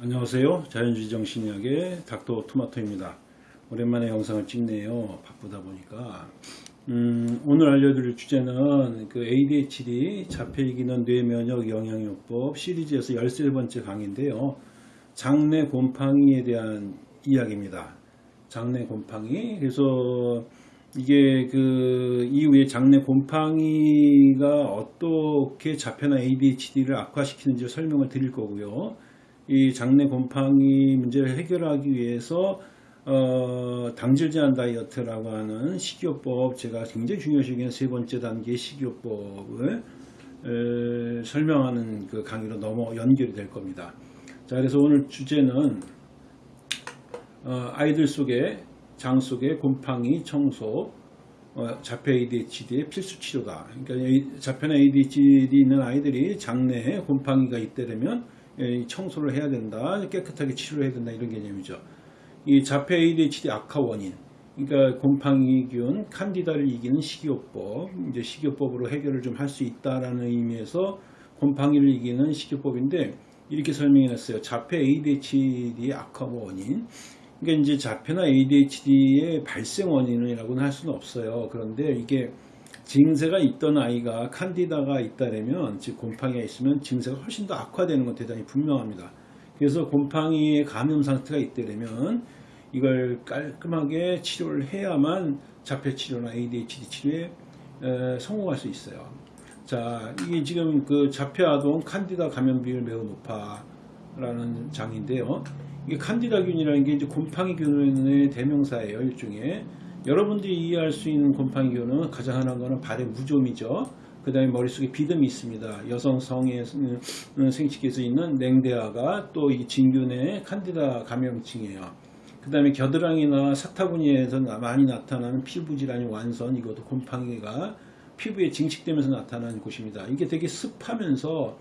안녕하세요. 자연주의 정신의학의 닥터 토마토입니다. 오랜만에 영상을 찍네요. 바쁘다 보니까. 음, 오늘 알려드릴 주제는 그 ADHD 자폐이기는 뇌면역 영양요법 시리즈에서 13번째 강의인데요. 장내 곰팡이에 대한 이야기입니다. 장내 곰팡이. 그래서 이게 그 이후에 장내 곰팡이가 어떻게 자폐나 ADHD를 악화시키는지 설명을 드릴 거고요. 이 장내 곰팡이 문제를 해결하기 위해서 어, 당질 제한 다이어트라고 하는 식이요법 제가 굉장히 중요시 여기는 세 번째 단계 식이요법을 에, 설명하는 그 강의로 넘어 연결이 될 겁니다. 자, 그래서 오늘 주제는 어, 아이들 속에 장 속에 곰팡이 청소 어, 자폐 ADHD의 필수 치료다. 그러니까 이 자폐나 ADHD 있는 아이들이 장내에 곰팡이가 이 청소를 해야 된다, 깨끗하게 치료해야 된다 이런 개념이죠. 이 자폐 ADHD 악화 원인, 그러니까 곰팡이균, 칸디다를 이기는 식이요법, 이제 식이요법으로 해결을 좀 할 수 있다라는 의미에서 곰팡이를 이기는 식이요법인데 이렇게 설명해 놨어요. 자폐 ADHD의 악화 원인. 그러니까 이제 자폐나 ADHD의 발생 원인이라고는 할 수는 없어요. 그런데 이게 증세가 있던 아이가 칸디다가 있다면 즉 곰팡이가 있으면 증세가 훨씬 더 악화되는 건 대단히 분명합니다. 그래서 곰팡이의 감염 상태가 있다면 이걸 깔끔하게 치료를 해야만 자폐 치료나 ADHD 치료에 에, 성공할 수 있어요. 자, 이게 지금 그 자폐 아동 칸디다 감염 비율 매우 높아 라는 장인데요. 이게 칸디다균이라는 게 이제 곰팡이균의 대명사예요, 일종의. 여러분들이 이해할 수 있는 곰팡이균은 가장 하나인 거는 발의 무좀이죠. 그 다음에 머릿속에 비듬이 있습니다. 여성 성의 생식기에서 있는 냉대아가 또 이 진균의 칸디다 감염증이에요. 그 다음에 겨드랑이나 사타구니에서 많이 나타나는 피부 질환이 완선 이것도 곰팡이가 피부에 증식되면서 나타나는 곳입니다. 이게 되게 습하면서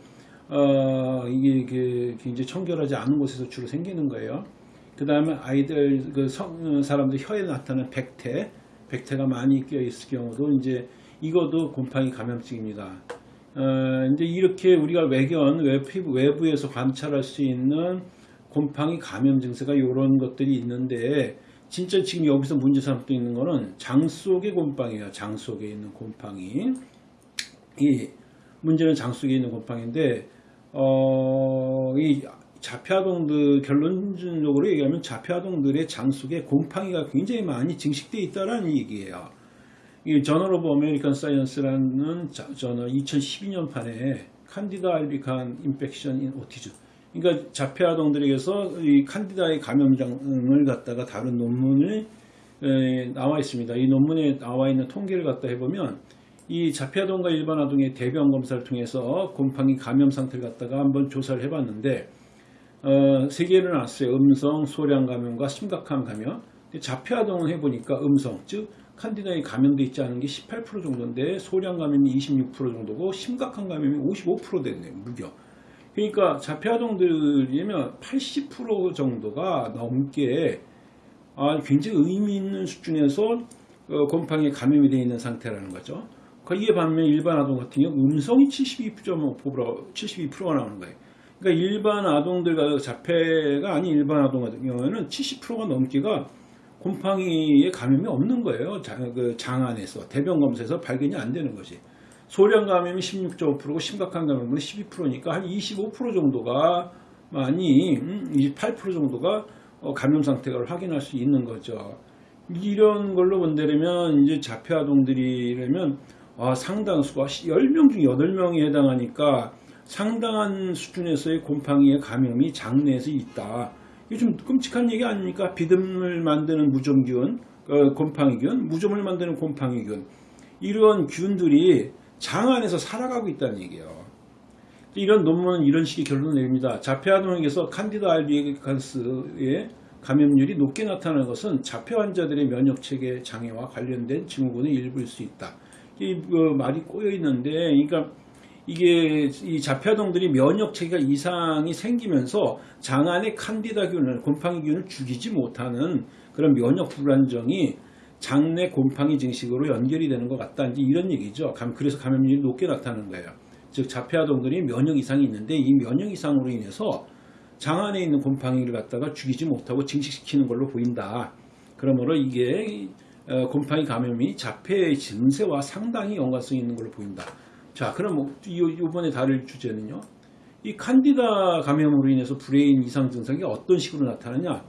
어, 이게 그 굉장히 청결하지 않은 곳에서 주로 생기는 거예요. 그 다음에 아이들 그 성, 사람들 혀에 나타나는 백태, 백태가 많이 껴 있을 경우도 이제 이것도 곰팡이 감염증입니다. 어, 이제 이렇게 우리가 외견, 외피부, 외부에서 관찰할 수 있는 곰팡이 감염 증세가 이런 것들이 있는데 진짜 지금 여기서 문제 삼고 있는 거는 장 속의 곰팡이에요. 장 속에 있는 곰팡이. 이 문제는 장 속에 있는 곰팡이인데 어, 이 자폐아동들 결론적으로 얘기하면 자폐아동들의 장 속에 곰팡이가 굉장히 많이 증식되어 있다는 얘기예요. 이 Journal of American Science라는 저널 2012년 판에 Candida albicans infection in autism 그러니까 자폐아동들에게서 이 칸디다의 감염장을 갖다가 다룬 논문이 나와 있습니다. 이 논문에 나와 있는 통계를 갖다 해보면 이 자폐아동과 일반 아동의 대변 검사를 통해서 곰팡이 감염 상태를 갖다가 한번 조사를 해봤는데 어, 세 개를 나왔어요. 음성, 소량 감염과 심각한 감염. 자폐아동을 해보니까 음성, 즉 칸디다에 감염돼 있지 않은 게 18% 정도인데 소량 감염이 26% 정도고 심각한 감염이 55% 됐네요. 무려. 그러니까 자폐아동들이면 80% 정도가 넘게 아, 굉장히 의미 있는 수준에서 어, 곰팡이에 감염이 되어 있는 상태라는 거죠. 거기에 반면 일반 아동 같은 경우 음성이 72.5%, 72%가 나오는 거예요. 그러니까 일반 아동들 자폐가 아닌 일반 아동 같은 경우에는 70%가 넘기가 곰팡이에 감염이 없는 거예요. 장, 그 안에서 대변 검사에서 발견이 안 되는 것이. 소량 감염이 16.5%고 심각한 감염은 12%니까 한 25% 정도가 많이 28% 음, 정도가 어, 감염 상태를 확인할 수 있는 거죠. 이런 걸로 본다면 이제 자폐 아동들이라면 아, 상당수가 10명 중 8명이 해당하니까 상당한 수준에서의 곰팡이의 감염이 장내에서 있다. 이게 좀 끔찍한 얘기 아닙니까? 비듬을 만드는 무좀균, 어, 곰팡이균, 무좀을 만드는 곰팡이균. 이런 균들이 장 안에서 살아가고 있다는 얘기예요. 이런 논문은 이런 식의 결론을 내립니다. 자폐아동에게서 칸디다 알비칸스의 감염률이 높게 나타나는 것은 자폐 환자들의 면역체계 장애와 관련된 증후군의 일부일 수 있다. 이 어, 말이 꼬여 있는데, 그러니까 이게 이 자폐아동들이 면역체계가 이상이 생기면서 장 안에 칸디다균을 곰팡이균을 죽이지 못하는 그런 면역 불안정이 장내 곰팡이 증식으로 연결이 되는 것 같다. 이제 이런 얘기죠. 그래서 감염률이 높게 나타나는 거예요. 즉 자폐아동들이 면역 이상이 있는데 이 면역 이상으로 인해서 장 안에 있는 곰팡이를 갖다가 죽이지 못하고 증식시키는 걸로 보인다. 그러므로 이게 어, 곰팡이 감염이 자폐의 증세와 상당히 연관성이 있는 걸로 보인다. 자, 그럼 뭐 이- 이번에 다룰 주제는요. 이 칸디다 감염으로 인해서 brain 이상 증상이 어떤 식으로 나타나냐?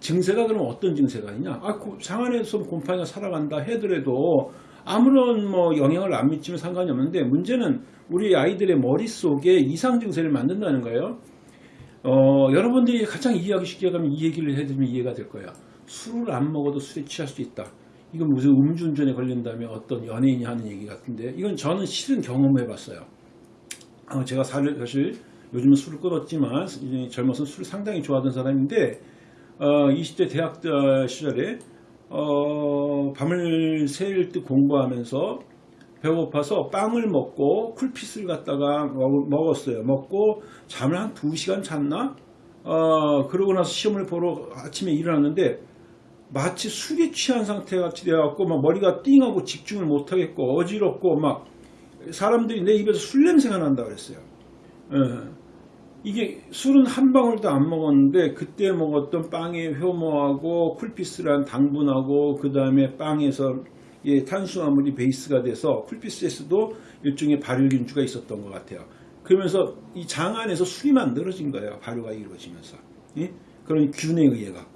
증세가 그럼 어떤 증세가 있냐? 아, 그 장안에서 곰팡이가 살아간다 해더라도 아무런 뭐 영향을 안 미치면 상관이 없는데 문제는 우리 아이들의 머릿속에 이상 증세를 만든다는 거예요. 어, 여러분들이 가장 이해하기 쉽게 가면 이 얘기를 해드리면 이해가 될 거예요. 술을 안 먹어도 술에 취할 수 있다. 이건 무슨 음주운전에 걸린다면 어떤 연예인이 하는 얘기 같은데 이건 저는 실은 경험해 봤어요. 어, 제가 사- 사실 요즘은 술을 끊었지만 젊어서 술을 상당히 좋아하던 사람인데 어, 20대 대학 때 시절에 어, 밤을 새일 듯 공부하면서 배고파서 빵을 먹고 쿨피스를 갖다가 먹- 먹었어요. 먹고 잠을 한 2시간 잤나? 어, 그러고 나서 시험을 보러 아침에 일어났는데 마치 술에 취한 상태 같이 되어갖고 막 머리가 띵하고 집중을 못하겠고 어지럽고 막 사람들이 내 입에서 술 냄새가 난다 그랬어요. 예. 이게 술은 한 방울도 안 먹었는데 그때 먹었던 빵의 효모하고 쿨피스란 당분하고 그 다음에 빵에서 예, 탄수화물이 베이스가 돼서 쿨피스에서도 일종의 발효균주가 있었던 것 같아요. 그러면서 이 장 안에서 술이 만들어진 거예요. 발효가 이루어지면서. 예? 그런 균에 의해 갖고.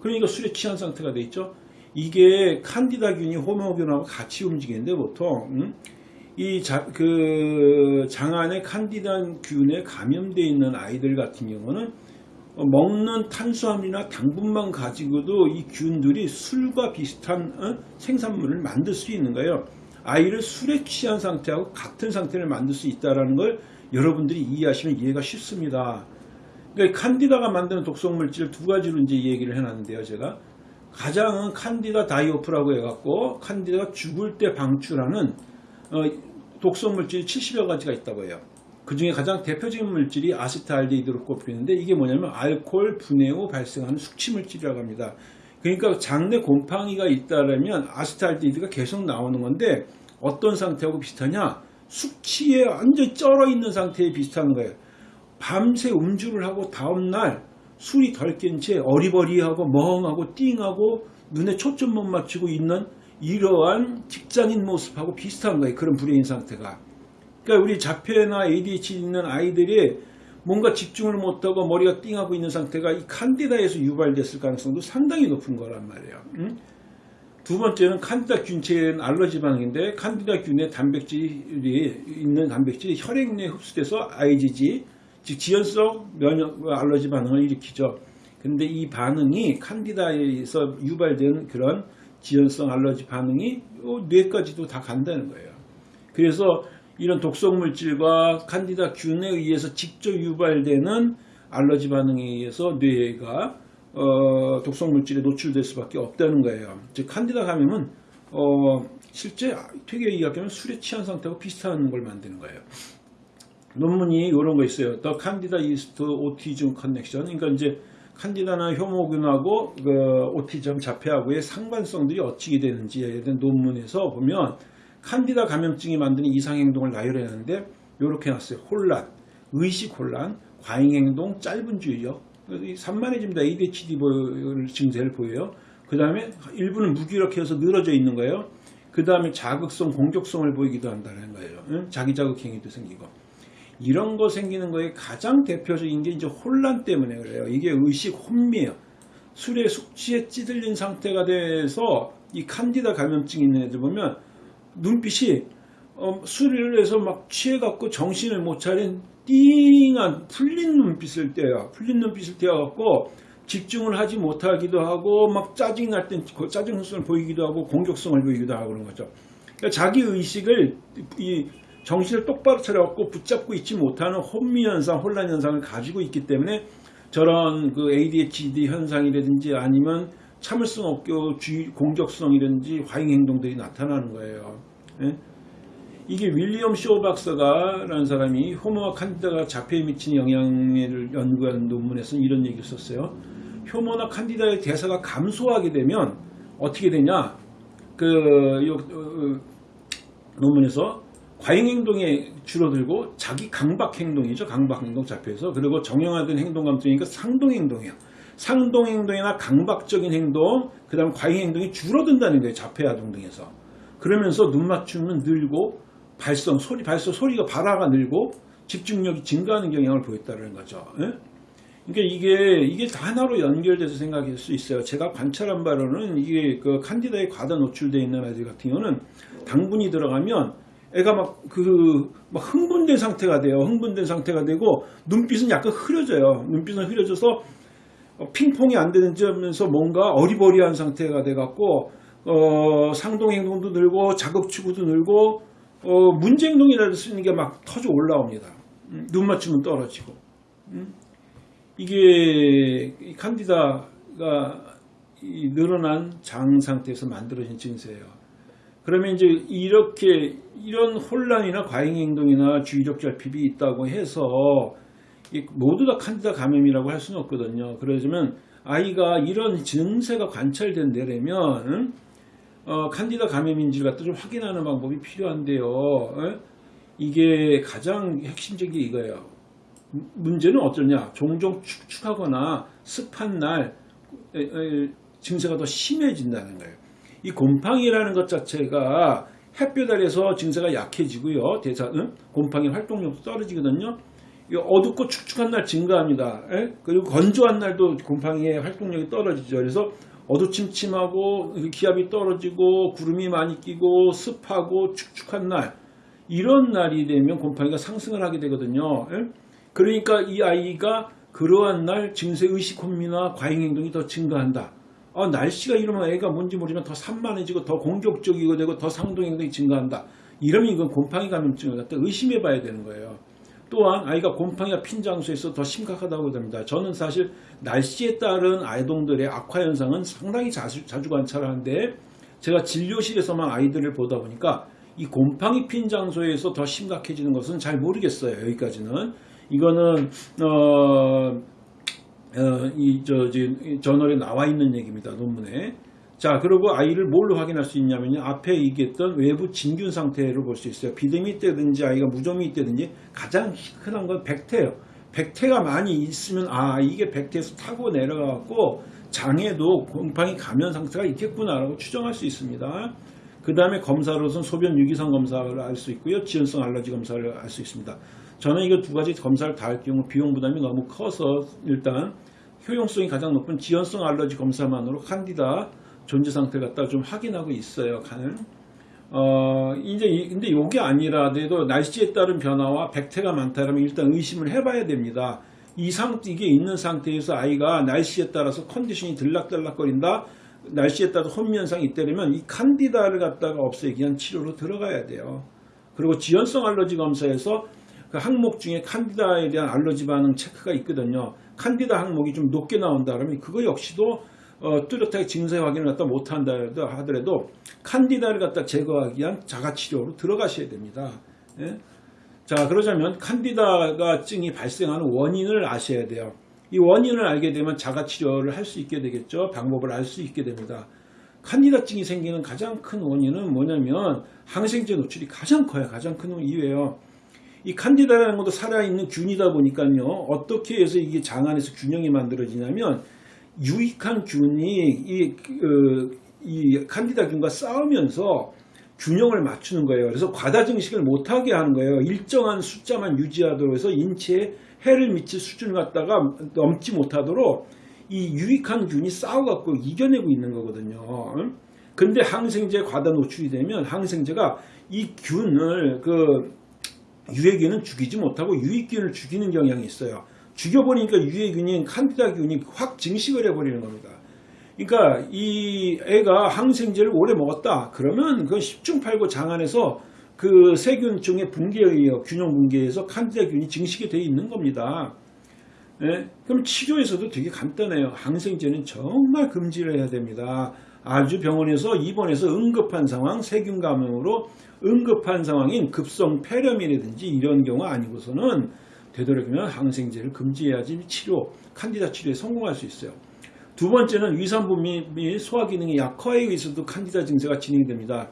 그러니까 술에 취한 상태가 돼 있죠. 이게 칸디다균이 호모균하고 같이 움직이는데 보통 음? 이그 장안에 칸디다균에 감염되어 있는 아이들 같은 경우는 어, 먹는 탄수화물이나 당분만 가지고도 이 균들이 술과 비슷한 어? 생산물을 만들 수 있는 거예요. 아이를 술에 취한 상태하고 같은 상태를 만들 수 있다는 걸 여러분들이 이해하시면 이해가 쉽습니다. 그러니까 칸디다가 만드는 독성 물질 두 가지로 이제 얘기를 해놨는데요, 제가 가장은 칸디다 다이오프라고 해갖고 칸디다가 죽을 때 방출하는 어, 독성 물질이 70여 가지가 있다고 해요. 그 중에 가장 대표적인 물질이 아세트알데히드로 꼽히는데 이게 뭐냐면 알코올 분해 후 발생하는 숙취 물질이라고 합니다. 그러니까 장내 곰팡이가 있다면 아세트알데히드가 계속 나오는 건데 어떤 상태하고 비슷하냐? 숙취에 완전히 쩔어 있는 상태에 비슷한 거예요. 밤새 음주를 하고 다음날 술이 덜 깬 채 어리버리하고 멍하고 띵하고 눈에 초점 못 맞추고 있는 이러한 직장인 모습하고 비슷한 거예요. 그런 불행인 상태가. 그러니까 우리 자폐나 ADHD 있는 아이들이 뭔가 집중을 못하고 머리가 띵하고 있는 상태가 이 칸디다에서 유발됐을 가능성도 상당히 높은 거란 말이에요. 응? 두 번째는 칸디다 균체는 알러지 반응인데 칸디다 균의 단백질이 있는 단백질이 혈액 내에 흡수돼서 IgG 즉 지연성 면역 알러지 반응을 일으키죠. 근데 이 반응이 칸디다에서 유발된 그런 지연성 알러지 반응이 요 뇌까지도 다 간다는 거예요. 그래서 이런 독성 물질과 칸디다 균에 의해서 직접 유발되는 알러지 반응에 의해서 뇌가 어, 독성 물질에 노출될 수밖에 없다는 거예요. 즉 칸디다 감염은 어, 실제 되게 이야기하면 술에 취한 상태하고 비슷한 걸 만드는 거예요. 논문이 이런 거 있어요. The Candida Yeast Autism Connection. 그러니까 이제 칸디다나 효모균하고 그 오티즘 자폐하고의 상관성들이 어찌게 되는지에 대한 논문에서 보면 칸디다 감염증이 만드는 이상행동을 나열해놨는데 이렇게 해놨어요. 혼란, 의식 혼란, 과잉행동, 짧은 주의력, 이 산만해집니다. ADHD 증세를 보여요. 그 다음에 일부는 무기력해서 늘어져 있는 거예요. 그 다음에 자극성, 공격성을 보이기도 한다는 거예요. 응? 자기 자극 행위도 생기고. 이런 거 생기는 거에 가장 대표적인 게 이제 혼란 때문에 그래요. 이게 의식 혼미예요. 술에 숙취에 찌들린 상태가 돼서 이 칸디다 감염증 있는 애들 보면 눈빛이 어, 술을 해서 막 취해갖고 정신을 못 차린 띵한 풀린 눈빛을 떼요. 풀린 눈빛을 떼어갖고 집중을 하지 못하기도 하고 막 짜증 날 땐 짜증성을 보이기도 하고 공격성을 보이기도 하고 그런 거죠. 그러니까 자기 의식을 이 정신을 똑바로 차려갖고 붙잡고 있지 못하는 혼미 현상, 혼란 현상을 가지고 있기 때문에 저런 그 ADHD 현상이라든지 아니면 참을성 없게 공격성이라든지 과잉 행동들이 나타나는 거예요. 예? 이게 윌리엄 쇼 박사가라는 사람이 효모와 칸디다가 자폐에 미치는 영향을 연구한 논문에서는 이런 얘기를 썼어요. 효모나 칸디다의 대사가 감소하게 되면 어떻게 되냐? 그 요, 어, 논문에서 과잉 행동에 줄어들고 자기 강박 행동이죠. 강박 행동 자폐에서 그리고 정형화된 행동 감정이니까 상동 행동이에요. 상동 행동이나 강박적인 행동, 그다음 과잉 행동이 줄어든다는 거예요. 자폐 아 동 등에서. 그러면서 눈 맞춤은 늘고 발성 소리 발성 소리가 발화가 늘고 집중력이 증가하는 경향을 보였다는 거죠. 예? 그러니까 이게 이게 다 하나로 연결돼서 생각할 수 있어요. 제가 관찰한 바로는 이게 그 칸디다에 과다 노출되어 있는 아이들 같은 경우는 당분이 들어가면 애가 막 그 막 흥분된 상태가 돼요. 흥분된 상태가 되고 눈빛은 약간 흐려져요. 눈빛은 흐려져서 어, 핑퐁이 안 되는 점에서 뭔가 어리버리한 상태가 돼 갖고 어, 상동 행동도 늘고 자극 추구도 늘고 어, 문제 행동이라도 쓰는 게 막 터져 올라옵니다. 음, 눈 맞춤은 떨어지고. 음? 이게 이 칸디다가 이 늘어난 장 상태에서 만들어진 증세예요. 그러면 이제 이렇게 이런 혼란이나 과잉 행동이나 주의력 결핍이 있다고 해서 이 모두 다 칸디다 감염이라고 할 수는 없거든요. 그러자면 아이가 이런 증세가 관찰된 데라면 어, 칸디다 감염인지를 갖다 좀 확인하는 방법이 필요한데요. 어? 이게 가장 핵심적인 게 이거예요. 문제는 어쩌냐? 종종 축축하거나 습한 날 에, 에, 증세가 더 심해진다는 거예요. 이 곰팡이라는 것 자체가 햇볕 아래서 증세가 약해지고요. 대사, 응? 곰팡이 활동력도 떨어지거든요. 이 어둡고 축축한 날 증가합니다. 에? 그리고 건조한 날도 곰팡이의 활동력이 떨어지죠. 그래서 어두침침하고 기압이 떨어지고 구름이 많이 끼고 습하고 축축한 날 이런 날이 되면 곰팡이가 상승을 하게 되거든요. 에? 그러니까 이 아이가 그러한 날 증세 의식 혼미나 과잉 행동이 더 증가한다. 아, 날씨가 이러면 애가 뭔지 모르지만 더 산만해지고 더 공격적이고 되고 더 상동 행동이 증가한다. 이러면 이건 곰팡이 감염증을 갖다 의심해 봐야 되는 거예요. 또한 아이가 곰팡이가 핀 장소에서 더 심각하다고 됩니다. 저는 사실 날씨에 따른 아이동들의 악화 현상은 상당히 자주, 자주 관찰하는데 제가 진료실에서만 아이들을 보다 보니까 이 곰팡이 핀 장소에서 더 심각해지는 것은 잘 모르겠어요. 여기까지는. 이거는 어, 어, 이, 저, 저, 저널에 나와 있는 얘기입니다. 논문에. 자, 그리고 아이를 뭘로 확인할 수 있냐면요. 앞에 얘기했던 외부 진균 상태를 볼 수 있어요. 비듬이 있다든지 아이가 무좀이 있다든지 가장 흔한 건 백태예요. 백태가 많이 있으면 아, 이게 백태에서 타고 내려가고 장에도 곰팡이 감염 상태가 있겠구나라고 추정할 수 있습니다. 그 다음에 검사로서는 소변 유기성 검사를 알 수 있고요. 지연성 알러지 검사를 알 수 있습니다. 저는 이거 두 가지 검사를 다 할 경우 비용 부담이 너무 커서 일단 효용성이 가장 높은 지연성 알러지 검사만으로 칸디다 존재 상태를 갖다 좀 확인하고 있어요. 간을. 어, 이제, 이- 근데 이게 아니라도 날씨에 따른 변화와 백태가 많다면 일단 의심을 해봐야 됩니다. 이 상태, 이게 있는 상태에서 아이가 날씨에 따라서 컨디션이 들락들락거린다. 날씨에 따라 혼미현상이 있다면 이 칸디다를 갖다가 없애기 위한 치료로 들어가야 돼요. 그리고 지연성 알러지 검사에서 그 항목 중에 칸디다에 대한 알러지 반응 체크가 있거든요. 칸디다 항목이 좀 높게 나온다 그러면 그거 역시도 어, 뚜렷하게 증세 확인을 갖다 못한다 하더라도 칸디다를 갖다 제거하기 위한 자가치료로 들어가셔야 됩니다. 예? 자 그러자면 칸디다가 증이 발생하는 원인을 아셔야 돼요. 이 원인을 알게 되면 자가치료를 할 수 있게 되겠죠. 방법을 알 수 있게 됩니다. 칸디다증이 생기는 가장 큰 원인은 뭐냐면 항생제 노출이 가장 커요. 가장 큰 이유예요. 이 칸디다라는 것도 살아있는 균이다 보니까요. 어떻게 해서 이게 장 안에서 균형이 만들어지냐면 유익한 균이 이, 그, 이 칸디다균과 싸우면서 균형을 맞추는 거예요. 그래서 과다 증식을 못하게 하는 거예요. 일정한 숫자만 유지하도록 해서 인체에 해를 미칠 수준을 갖다가 넘지 못하도록 이 유익한 균이 싸워갖고 이겨내고 있는 거거든요. 근데 항생제에 과다 노출이 되면 항생제가 이 균을 그 유해균은 죽이지 못하고 유익균을 죽이는 경향이 있어요. 죽여버리니까 유해균인 칸디다균이 확 증식을 해버리는 겁니다. 그러니까 이 애가 항생제를 오래 먹었다. 그러면 그건 10중 8구 장 안에서 그 세균종의 붕괴에 의해 균형 붕괴에서 칸디다균이 증식이 되어 있는 겁니다. 예? 그럼 치료에서도 되게 간단해요. 항생제는 정말 금지를 해야 됩니다. 아주 병원에서 입원해서 응급한 상황, 세균 감염으로 응급한 상황인 급성 폐렴이라든지 이런 경우 아니고서는 되도록이면 항생제를 금지해야지 치료, 칸디다 치료에 성공할 수 있어요. 두 번째는 위산부 및 소화 기능이 약화에 의해서도 칸디다 증세가 진행됩니다.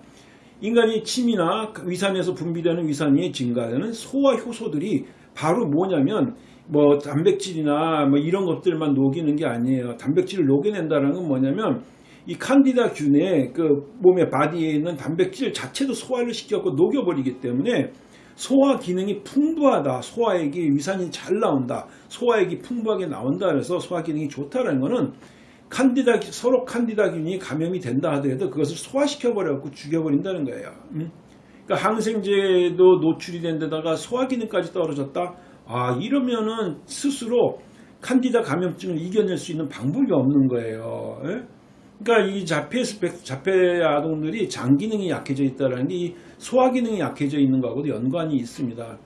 인간이 침이나 위산에서 분비되는 위산이 증가하는 소화 효소들이 바로 뭐냐면 뭐 단백질이나 뭐 이런 것들만 녹이는 게 아니에요. 단백질을 녹여낸다는 건 뭐냐면 이 칸디다 균의 그 몸의 바디에 있는 단백질 자체도 소화를 시켜고 녹여버리기 때문에 소화 기능이 풍부하다. 소화액이 위산이 잘 나온다. 소화액이 풍부하게 나온다. 그래서 소화 기능이 좋다는 거는 칸디다 서로 칸디다균이 감염이 된다 하더라도 그것을 소화시켜 버려갖고 죽여버린다는 거예요. 음? 그러니까 항생제도 노출이 된 데다가 소화 기능까지 떨어졌다. 아 이러면은 스스로 칸디다 감염증을 이겨낼 수 있는 방법이 없는 거예요. 예? 그러니까 이 자폐 스펙 자폐 아동들이 장 기능이 약해져 있다는 게이 소화 기능이 약해져 있는 거하고도 연관이 있습니다.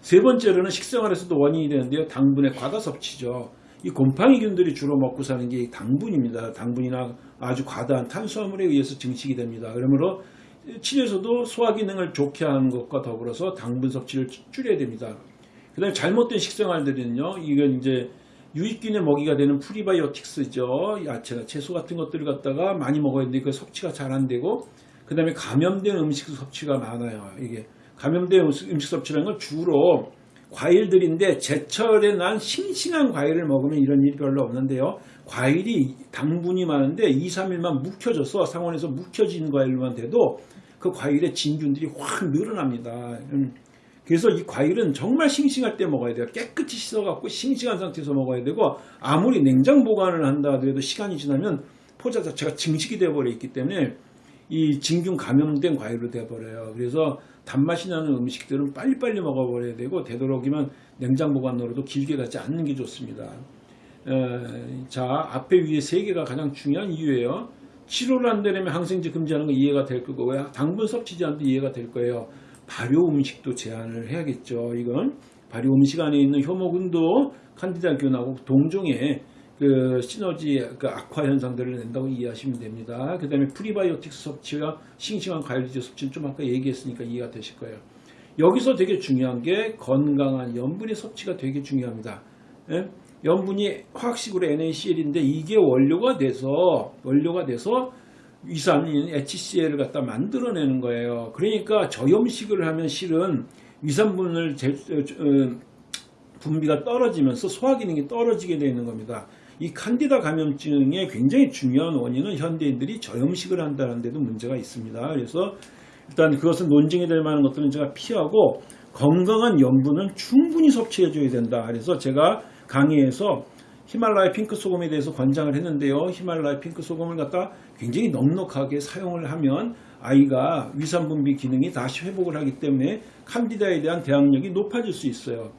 세 번째로는 식생활에서도 원인이 되는데요. 당분의 과다 섭취죠. 이 곰팡이균들이 주로 먹고 사는 게 당분입니다. 당분이나 아주 과다한 탄수화물에 의해서 증식이 됩니다. 그러므로 치료에서도 소화 기능을 좋게 하는 것과 더불어서 당분 섭취를 줄여야 됩니다. 그 다음에 잘못된 식생활들은요, 이건 이제 유익균의 먹이가 되는 프리바이오틱스죠. 야채나 채소 같은 것들을 갖다가 많이 먹어야 되는데 그 섭취가 잘 안 되고, 그 다음에 감염된 음식 섭취가 많아요. 이게 감염된 음식 섭취라는 건 주로 과일들인데 제철에 난 싱싱한 과일을 먹으면 이런 일이 별로 없는데요. 과일이 당분이 많은데 2, 3일만 묵혀져서 상온에서 묵혀진 과일만 돼도 그 과일의 진균들이 확 늘어납니다. 음. 그래서 이 과일은 정말 싱싱할 때 먹어야 돼요. 깨끗이 씻어갖고 싱싱한 상태에서 먹어야 되고 아무리 냉장 보관을 한다 하더라도 시간이 지나면 포자 자체가 증식이 되어버려 있기 때문에 이 진균 감염된 과일로 되어버려요. 그래서 단맛이 나는 음식들은 빨리빨리 먹어버려야 되고 되도록이면 냉장 보관으로도 길게 가지 않는 게 좋습니다. 에, 자 앞에 위에 세 개가 가장 중요한 이유예요. 치료를 안 되려면 항생제 금지하는 거 이해가 될 거고 당분 섭취 제한도 이해가 될 거예요. 발효 음식도 제한을 해야겠죠. 이건 발효 음식 안에 있는 효모균도 칸디다균하고 동종의 그 시너지 그 악화 현상들을 낸다고 이해하시면 됩니다. 그 다음에 프리바이오틱스 섭취와 싱싱한 과일제 섭취는 좀 아까 얘기했으니까 이해가 되실 거예요. 여기서 되게 중요한 게 건강한 염분의 섭취가 되게 중요합니다. 예? 염분이 화학식으로 NaCl인데 이게 원료가 돼서 원료가 돼서 위산인 HCl을 갖다 만들어내는 거예요. 그러니까 저염식을 하면 실은 위산분을 제, 어, 분비가 떨어지면서 소화 기능이 떨어지게 되는 겁니다. 이 칸디다 감염증의 굉장히 중요한 원인은 현대인들이 저염식을 한다는 데도 문제가 있습니다. 그래서 일단 그것은 논증이 될 만한 것들은 제가 피하고 건강한 염분은 충분히 섭취해 줘야 된다. 그래서 제가 강의에서 히말라야 핑크 소금에 대해서 권장을 했는데요. 히말라야 핑크 소금을 갖다 굉장히 넉넉하게 사용을 하면 아이가 위산 분비 기능이 다시 회복을 하기 때문에 칸디다에 대한 대항력이 높아질 수 있어요.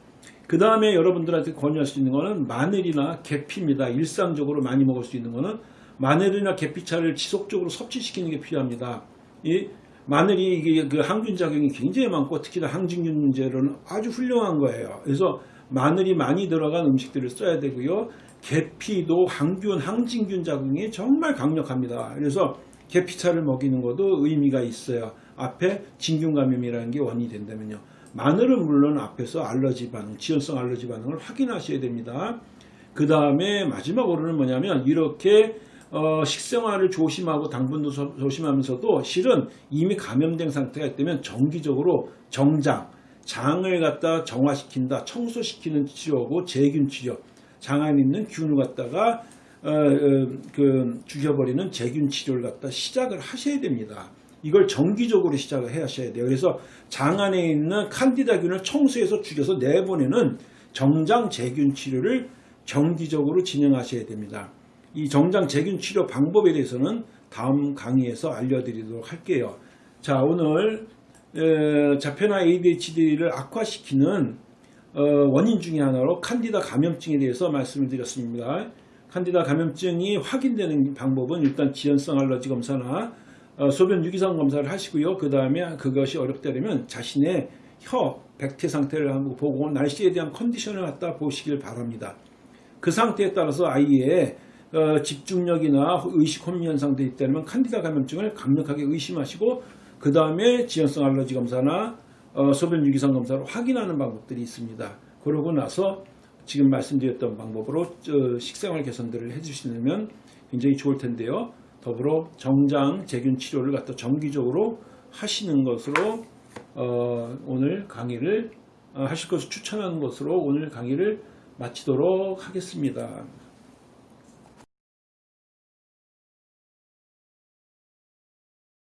그 다음에 여러분들한테 권유할 수 있는 것은 마늘이나 계피입니다. 일상적으로 많이 먹을 수 있는 것은 마늘이나 계피차를 지속적으로 섭취시키는 게 필요합니다. 이 마늘이 이게 그 항균 작용이 굉장히 많고 특히나 항진균 문제로는 아주 훌륭한 거예요. 그래서 마늘이 많이 들어간 음식들을 써야 되고요. 계피도 항균, 항진균 작용이 정말 강력합니다. 그래서 계피차를 먹이는 것도 의미가 있어요. 앞에 진균 감염이라는 게 원인이 된다면요. 마늘은 물론 앞에서 알러지 반응, 지연성 알러지 반응을 확인하셔야 됩니다. 그 다음에 마지막으로는 뭐냐면 이렇게 어, 식생활을 조심하고 당분도 조심하면서도 실은 이미 감염된 상태가 있다면 정기적으로 정장, 장을 갖다 정화시킨다, 청소시키는 치료고 제균 치료, 장 안에 있는 균을 갖다가 어, 어, 그 죽여버리는 제균 치료를 갖다 시작을 하셔야 됩니다. 이걸 정기적으로 시작을 해 하셔야 돼요. 그래서 장 안에 있는 칸디다균을 청소해서 죽여서 내보내는 정장 제균 치료를 정기적으로 진행하셔야 됩니다. 이 정장 제균 치료 방법에 대해서는 다음 강의에서 알려드리도록 할게요. 자 오늘 자폐나 ADHD를 악화시키는 어, 원인 중의 하나로 칸디다 감염증에 대해서 말씀을 드렸습니다. 칸디다 감염증이 확인되는 방법은 일단 지연성 알러지 검사나 어, 소변 유기성 검사를 하시고요. 그 다음에 그것이 어렵다면 자신의 혀 백태 상태를 한번 보고 날씨에 대한 컨디션을 갖다 보시길 바랍니다. 그 상태에 따라서 아이의 어, 집중력이나 의식 혼미 현상도 있다면 칸디다 감염증을 강력하게 의심하시고 그 다음에 지연성 알러지 검사나 어, 소변 유기성 검사로 확인하는 방법들이 있습니다. 그러고 나서 지금 말씀드렸던 방법으로 어, 식생활 개선들을 해주시면 굉장히 좋을 텐데요. 더불어 정장 제균 치료를 갖다 정기적으로 하시는 것으로 어, 오늘 강의를 어, 하실 것을 추천하는 것으로 오늘 강의를 마치도록 하겠습니다.